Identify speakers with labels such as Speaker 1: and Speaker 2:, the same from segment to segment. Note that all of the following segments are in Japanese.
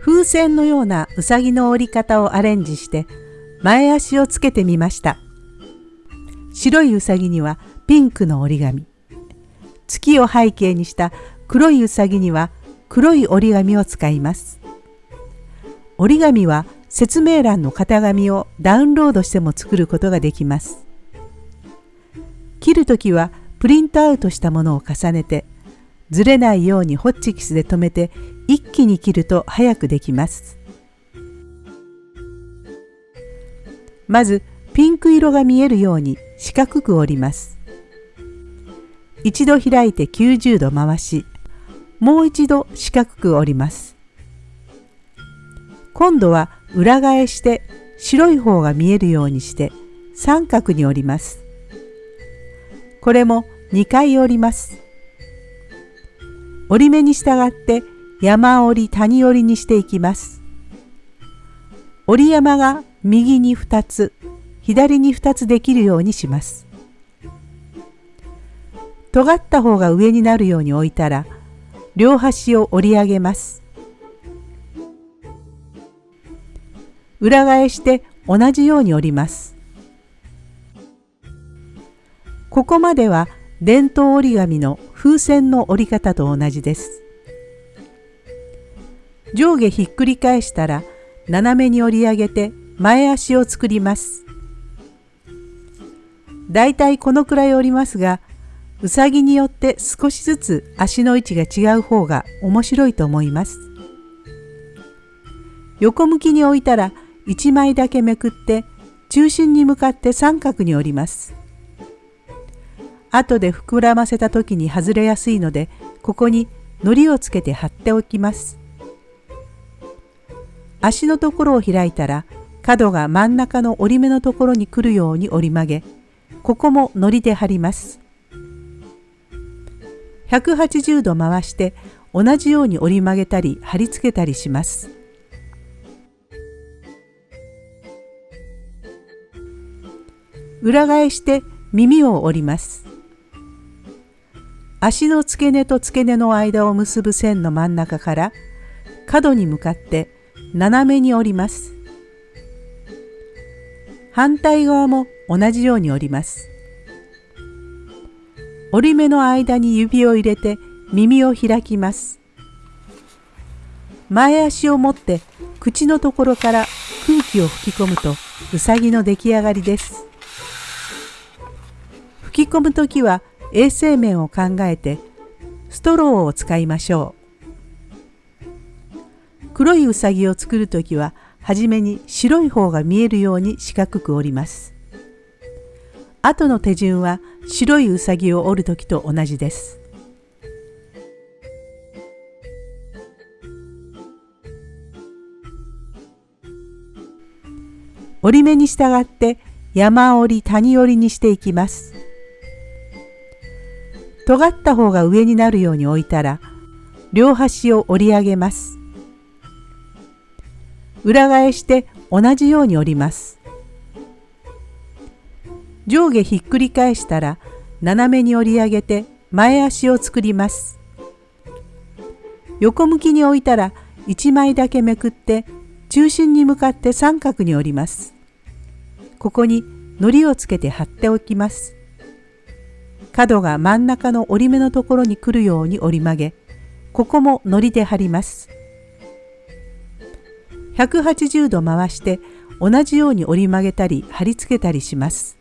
Speaker 1: 風船のようなうさぎの折り方をアレンジして前足をつけてみました。白いうさぎにはピンクの折り紙。月を背景にした黒いうさぎには黒い折り紙を使います。折り紙は説明欄の型紙をダウンロードしても作ることができます。切るときはプリントアウトしたものを重ねてずれないようにホッチキスで留めて一気に切ると早くできます。まずピンク色が見えるように四角く折ります。一度開いて90度回しもう一度四角く折ります。今度は裏返して白い方が見えるようにして三角に折ります。これも2回折ります。折り目に従って山折り谷折りにしていきます。折り山が右に2つ左に2つできるようにします。尖った方が上になるように置いたら両端を折り上げます。裏返して同じように折ります。ここまでは伝統折り紙の風船の折り方と同じです。上下ひっくり返したら斜めに折り上げて前足を作ります。だいたいこのくらい折りますが、うさぎによって少しずつ足の位置が違う方が面白いと思います。横向きに置いたら1枚だけめくって中心に向かって三角に折ります。後で膨らませた時に外れやすいのでここに糊をつけて貼っておきます。足のところを開いたら角が真ん中の折り目のところに来るように折り曲げここも糊で貼ります。180度回して同じように折り曲げたり貼り付けたりします。裏返して耳を折ります。足の付け根と付け根の間を結ぶ線の真ん中から角に向かって斜めに折ります。反対側も同じように折ります。折り目の間に指を入れて耳を開きます。前足を持って口のところから空気を吹き込むとうさぎの出来上がりです。吹き込む時は衛生面を考えてストローを使いましょう。黒いうさぎを作る時ははじめに白い方が見えるように四角く折ります。後の手順は白いうさぎを折る時と同じです。折り目に従って山折り谷折りにしていきます。尖った方が上になるように置いたら両端を折り上げます。裏返して同じように折ります。上下ひっくり返したら斜めに折り上げて前足を作ります。横向きに置いたら1枚だけめくって中心に向かって三角に折ります。ここに糊をつけて貼っておきます。角が真ん中の折り目のところに来るように折り曲げ、ここも糊で貼ります。180度回して同じように折り曲げたり貼り付けたりします。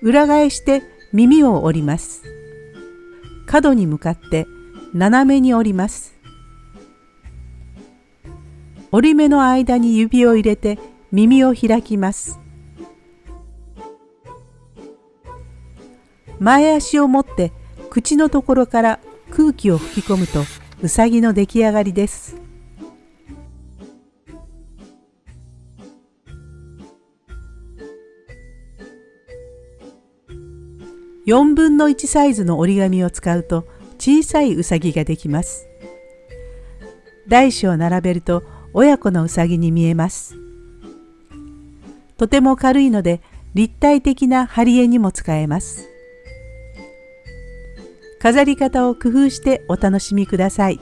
Speaker 1: 裏返して耳を折ります。角に向かって斜めに折ります。折り目の間に指を入れて耳を開きます。前足を持って口のところから空気を吹き込むとうさぎの出来上がりです。4分の1サイズの折り紙を使うと小さいうさぎができます。大小並べると親子のうさぎに見えます。とても軽いので立体的な貼り絵にも使えます。飾り方を工夫してお楽しみください。